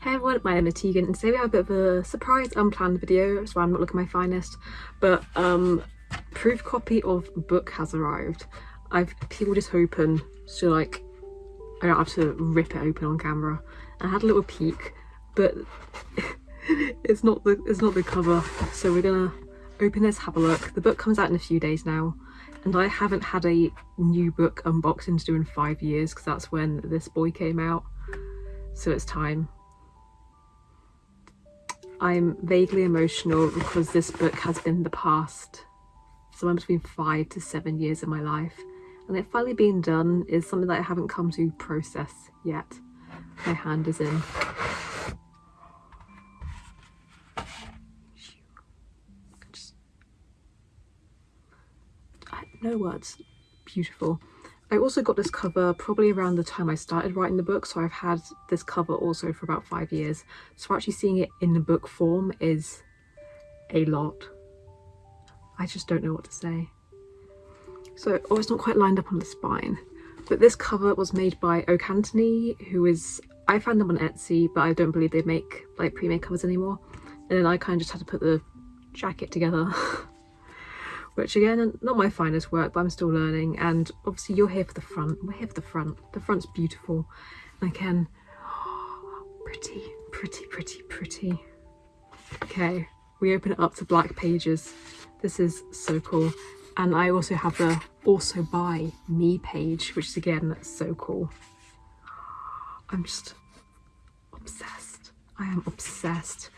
Hey everyone, my name is Tegan and today we have a bit of a surprise unplanned video, so I'm not looking my finest, but um, proof copy of book has arrived. I've peeled it open so like I don't have to rip it open on camera. I had a little peek, but it's not the it's not the cover, so we're gonna open this, have a look. The book comes out in a few days now, and I haven't had a new book unboxing to do in five years because that's when this boy came out, so it's time. I'm vaguely emotional because this book has been the past somewhere between five to seven years of my life and it finally being done is something that I haven't come to process yet. My hand is in. Just, I, no words. Beautiful. I also got this cover probably around the time I started writing the book, so I've had this cover also for about five years. So actually seeing it in the book form is a lot. I just don't know what to say. So, oh, it's not quite lined up on the spine. But this cover was made by Oak Anthony, who is, I found them on Etsy, but I don't believe they make like pre-made covers anymore. And then I kind of just had to put the jacket together. which again, not my finest work, but I'm still learning. And obviously you're here for the front. We're here for the front. The front's beautiful. And again, pretty, pretty, pretty, pretty. Okay, we open it up to black pages. This is so cool. And I also have the also by me page, which is again so cool. I'm just obsessed. I am obsessed.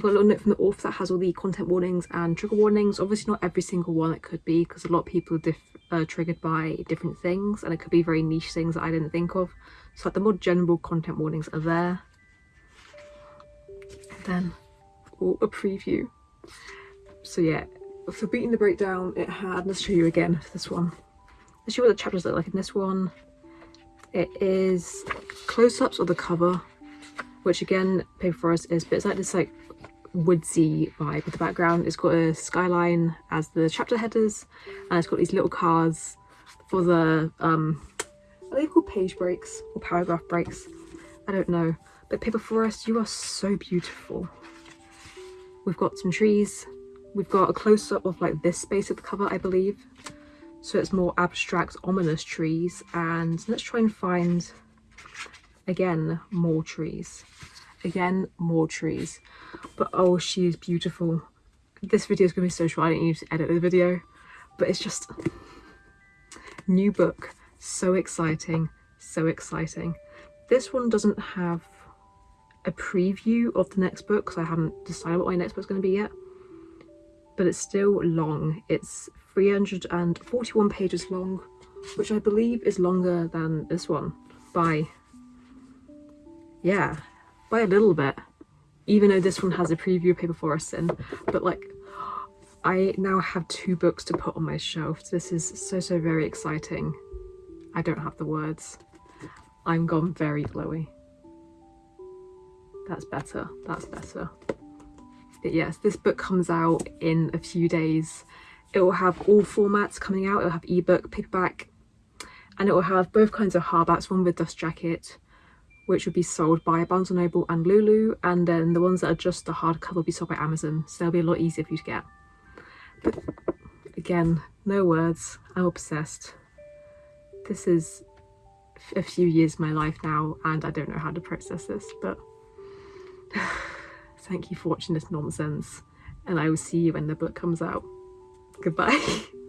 Got a little note from the author that has all the content warnings and trigger warnings. Obviously not every single one it could be because a lot of people are triggered by different things and it could be very niche things that I didn't think of. So like the more general content warnings are there. And then oh, a preview. So yeah, for beating the breakdown it had, let's show you again this one. Let's show you what the chapters look like in this one. It is close-ups of the cover, which again, Paper Forest is, but it's like this like woodsy vibe with the background. It's got a skyline as the chapter headers and it's got these little cards for the, um, are they called page breaks or paragraph breaks? I don't know. But Paper Forest, you are so beautiful. We've got some trees. We've got a close-up of like this space of the cover, I believe. So it's more abstract, ominous trees. And let's try and find, again, more trees again more trees. But oh she is beautiful. This video is going to be so short i don't need to edit the video. But it's just new book. So exciting. So exciting. This one doesn't have a preview of the next book because i haven't decided what my next book's going to be yet. But it's still long. It's 341 pages long which i believe is longer than this one by yeah by a little bit even though this one has a preview of paper forest in but like i now have two books to put on my shelf. This is so so very exciting. I don't have the words. I'm gone very glowy. That's better. That's better. But yes this book comes out in a few days. It will have all formats coming out. It'll have ebook paperback and it will have both kinds of hardbacks one with dust jacket which would be sold by Barnes & Noble and Lulu and then the ones that are just the hardcover will be sold by Amazon so they'll be a lot easier for you to get. But again, no words, I'm obsessed. This is a few years of my life now and I don't know how to process this but thank you for watching this nonsense and I will see you when the book comes out. Goodbye.